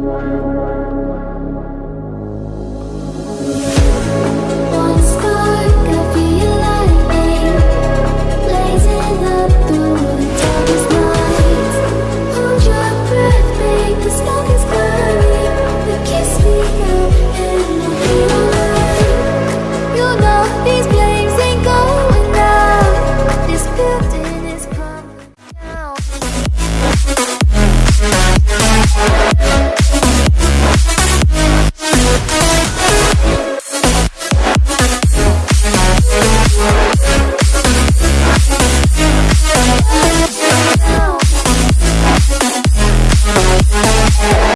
one, one, one.